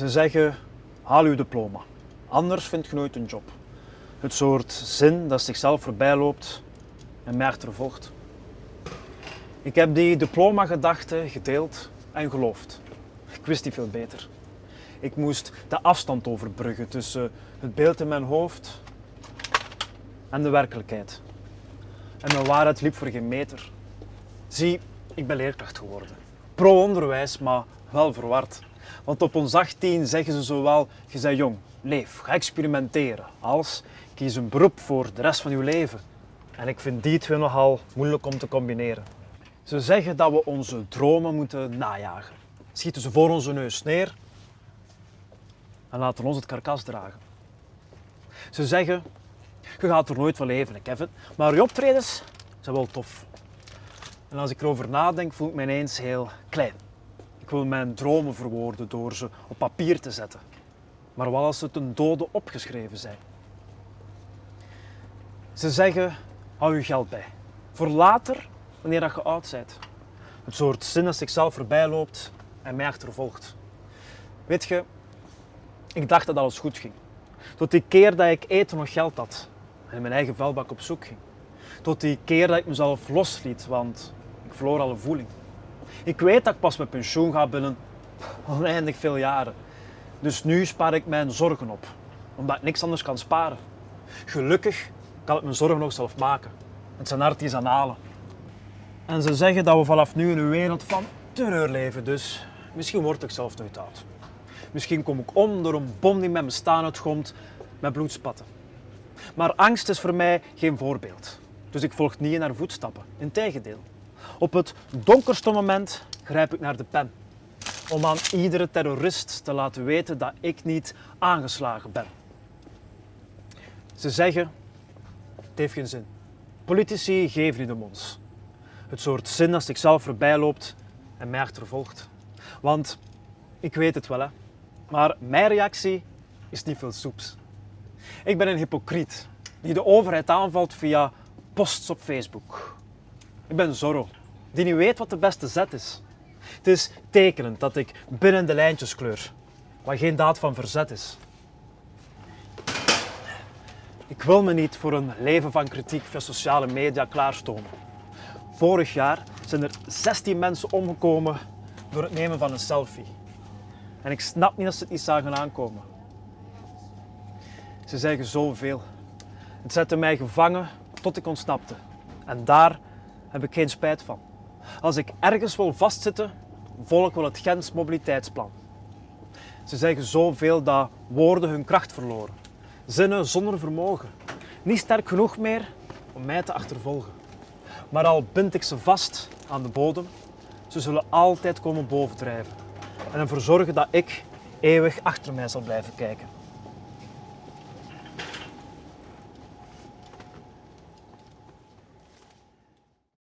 Ze zeggen, haal uw diploma. Anders vind je nooit een job. Het soort zin dat zichzelf voorbij loopt en mij achtervolgt. Ik heb die diploma-gedachte gedeeld en geloofd. Ik wist niet veel beter. Ik moest de afstand overbruggen tussen het beeld in mijn hoofd en de werkelijkheid. En mijn waarheid liep voor geen meter. Zie, ik ben leerkracht geworden. Pro-onderwijs, maar wel verward. Want op ons 18 zeggen ze zowel, je bent jong, leef, ga experimenteren, als kies een beroep voor de rest van je leven. En ik vind die twee nogal moeilijk om te combineren. Ze zeggen dat we onze dromen moeten najagen. Schieten ze voor onze neus neer en laten ons het karkas dragen. Ze zeggen, je gaat er nooit van leven, Kevin, maar je optredens zijn wel tof. En als ik erover nadenk, voel ik me ineens heel klein. Wil mijn dromen verwoorden door ze op papier te zetten. Maar wat als ze ten dode opgeschreven zijn? Ze zeggen, hou je geld bij. Voor later, wanneer dat je oud bent. Het soort zin dat zichzelf voorbij loopt en mij achtervolgt. Weet je, ik dacht dat alles goed ging. Tot die keer dat ik eten nog geld had en in mijn eigen vuilbak op zoek ging. Tot die keer dat ik mezelf losliet, want ik verloor alle voeling. Ik weet dat ik pas met pensioen ga binnen oneindig veel jaren. Dus nu spaar ik mijn zorgen op, omdat ik niks anders kan sparen. Gelukkig kan ik mijn zorgen nog zelf maken. Het zijn artisanalen. En ze zeggen dat we vanaf nu in een wereld van terreur leven, dus misschien word ik zelf nooit oud. Misschien kom ik om door een bom die met mijn staan uitgomt met bloedspatten. Maar angst is voor mij geen voorbeeld. Dus ik volg niet in haar voetstappen. Integendeel. Op het donkerste moment grijp ik naar de pen. Om aan iedere terrorist te laten weten dat ik niet aangeslagen ben. Ze zeggen, het heeft geen zin. Politici geven niet om ons. Het soort zin dat zichzelf voorbij loopt en mij achtervolgt. Want ik weet het wel, hè. Maar mijn reactie is niet veel soeps. Ik ben een hypocriet die de overheid aanvalt via posts op Facebook. Ik ben Zorro, die niet weet wat de beste zet is. Het is tekenend dat ik binnen de lijntjes kleur, wat geen daad van verzet is. Ik wil me niet voor een leven van kritiek via sociale media klaarstomen. Vorig jaar zijn er 16 mensen omgekomen door het nemen van een selfie. En ik snap niet dat ze het niet zagen aankomen. Ze zeggen zoveel. Het zette mij gevangen tot ik ontsnapte. En daar heb ik geen spijt van. Als ik ergens wil vastzitten, volg ik wel het Gens mobiliteitsplan. Ze zeggen zoveel dat woorden hun kracht verloren. Zinnen zonder vermogen. Niet sterk genoeg meer om mij te achtervolgen. Maar al bind ik ze vast aan de bodem, ze zullen altijd komen bovendrijven. En ervoor zorgen dat ik eeuwig achter mij zal blijven kijken.